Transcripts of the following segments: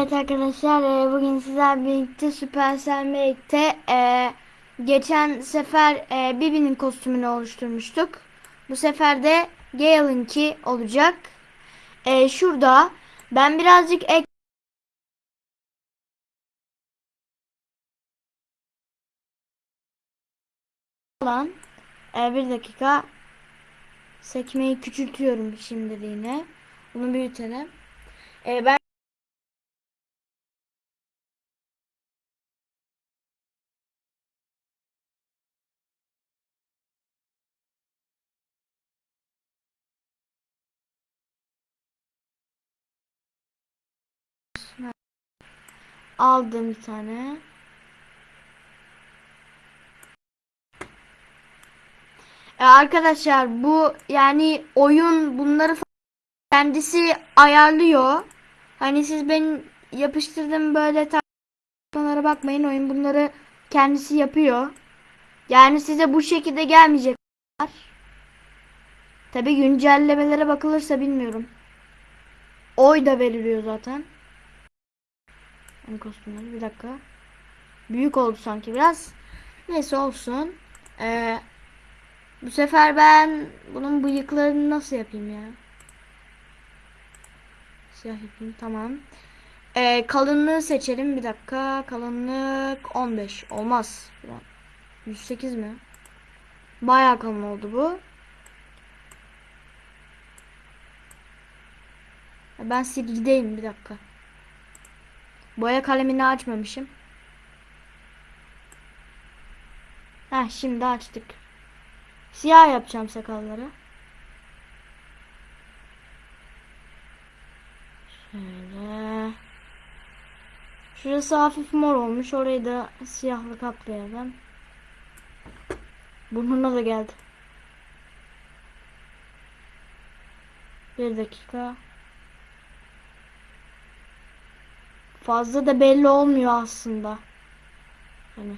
Evet arkadaşlar e, bugün sizler birlikte Supercell birlikte e, geçen sefer e, Bibi'nin kostümünü oluşturmuştuk. Bu sefer de Gale'ınki olacak. E, şurada ben birazcık ek olan e, bir dakika sekmeyi küçültüyorum şimdi yine. Bunu büyütelim. E, ben aldım bir tane. E, arkadaşlar bu yani oyun bunları kendisi ayarlıyor. Hani siz ben yapıştırdım böyle tartışmalara bakmayın. Oyun bunları kendisi yapıyor. Yani size bu şekilde gelmeyecek. Tabi güncellemelere bakılırsa bilmiyorum. Oy da veriliyor zaten. Yani kostümleri bir dakika. Büyük oldu sanki biraz. Neyse olsun. Ee, bu sefer ben bunun bıyıklarını nasıl yapayım ya? Siyah yapayım tamam. Ee, kalınlığı seçelim bir dakika. Kalınlık 15 olmaz. 108 mi? Bayağı kalın oldu bu. Ben silgideyim bir dakika. Boya kalemini açmamışım. Heh şimdi açtık. Siyah yapacağım sakalları. Şöyle. Şurası hafif mor olmuş. Orayı da siyahla kaplayalım. Burnuna da geldi. Bir dakika. Fazla da belli olmuyor aslında. Hani.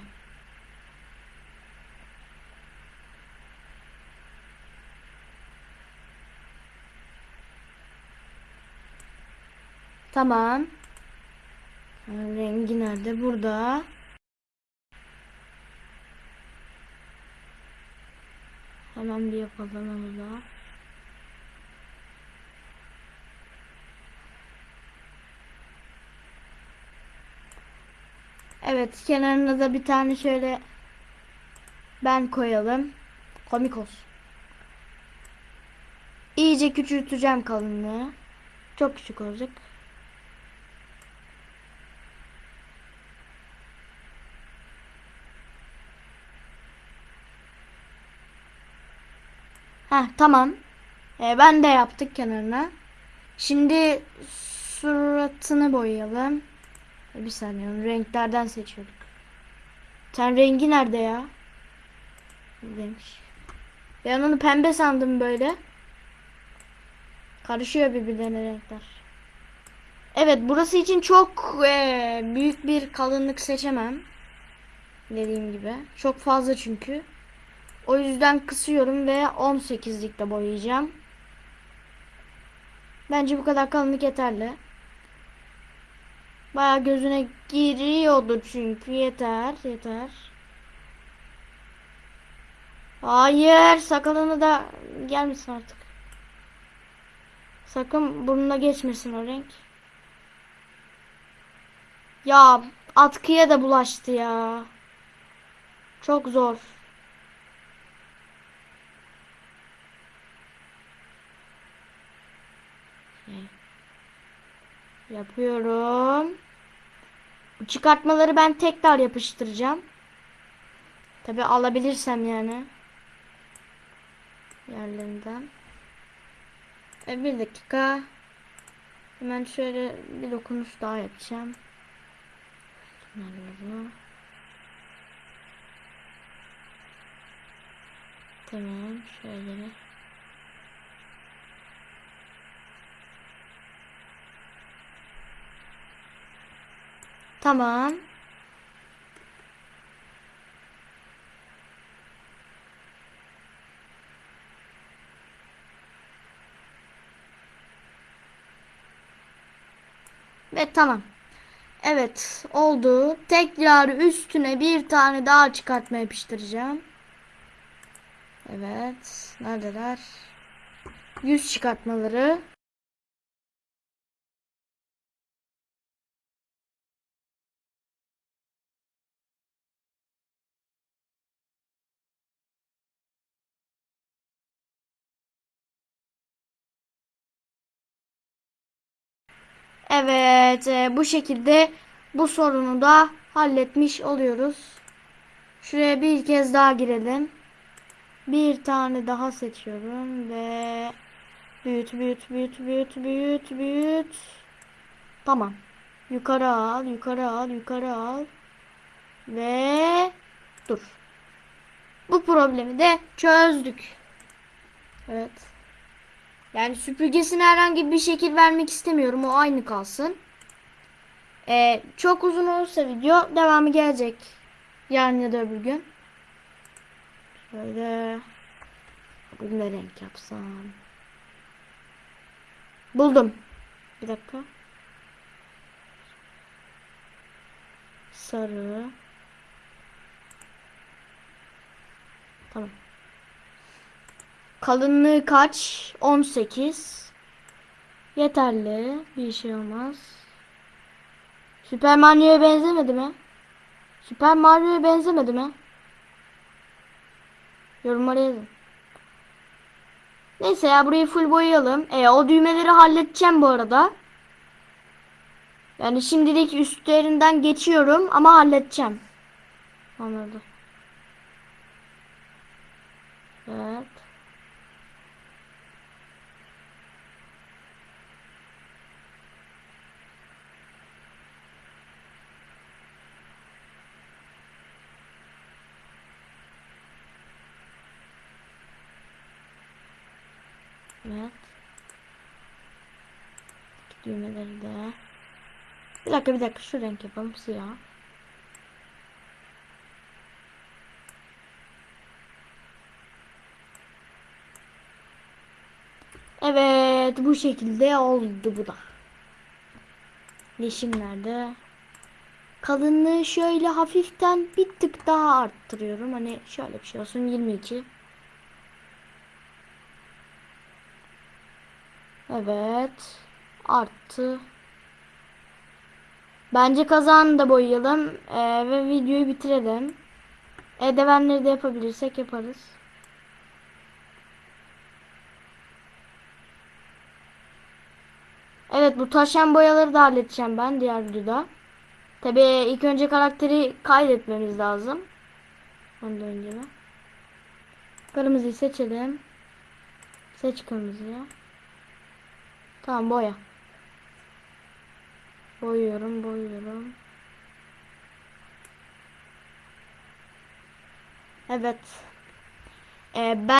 Tamam. Rengi nerede? Burada. Hemen bir yapalım onu da. Evet kenarına da bir tane şöyle ben koyalım. Komik olsun. İyice küçülteceğim kalınlığı. Çok küçük olacak. Heh tamam. Ee, ben de yaptık kenarına. Şimdi suratını boyayalım. Bir saniye renklerden seçiyorduk. Ten rengi nerede ya? Buradaymış. Ben onu pembe sandım böyle. Karışıyor birbirlerine renkler. Evet burası için çok e, büyük bir kalınlık seçemem. Dediğim gibi. Çok fazla çünkü. O yüzden kısıyorum ve 18'likte boyayacağım. Bence bu kadar kalınlık yeterli. Baya gözüne giriyordu çünkü yeter yeter. Hayır sakalını da gelmesin artık. Sakın burnuna geçmesin o renk. Ya atkıya da bulaştı ya. Çok zor. Yapıyorum. Çıkartmaları ben tekrar yapıştıracağım. Tabi alabilirsem yani. Yerlerinden. E, bir dakika. Hemen şöyle bir dokunuş daha yapacağım. Tamam şöyle. Tamam. Ve tamam. Evet oldu. Tekrar üstüne bir tane daha çıkartma yapıştıracağım. Evet. Neredeler? Yüz çıkartmaları. Evet, e, bu şekilde bu sorunu da halletmiş oluyoruz. Şuraya bir kez daha girelim. Bir tane daha seçiyorum ve büyüt büyüt büyüt büyüt büyüt büyüt. Tamam. Yukarı al, yukarı al, yukarı al. Ve dur. Bu problemi de çözdük. Evet. Yani süpürgesine herhangi bir şekil vermek istemiyorum. O aynı kalsın. Ee, çok uzun olursa video devamı gelecek. Yarın ya da öbür gün. Şöyle. Bugün ne renk yapsam? Buldum. Bir dakika. Sarı. Tamam. Kalınlığı kaç? 18. Yeterli. Bir şey olmaz. Süper Mario'ya benzemedi mi? Süper Mario'ya benzemedi mi? Yorumlara yazın. Neyse ya burayı full boyayalım. E, o düğmeleri halledeceğim bu arada. Yani şimdilik üstlerinden geçiyorum ama halledeceğim. Anladım. Evet. Evet. Düğmeleri de. Bir dakika bir dakika şu renk yapalım siyah. Evet bu şekilde oldu bu da. Yeşim? Kalınlığı şöyle hafiften bir tık daha arttırıyorum. Hani şöyle bir şey olsun 22. Evet. Arttı. Bence kazanı da boyayalım. Ee, ve videoyu bitirelim. Edevenleri de yapabilirsek yaparız. Evet bu taşan boyaları da halledeceğim ben diğer videoda. Tabi ilk önce karakteri kaydetmemiz lazım. Ondan önce mi? Kırmızıyı seçelim. Seç kırmızıyı. Tamam boya. Boyuyorum boyuyorum. Evet. Ee, ben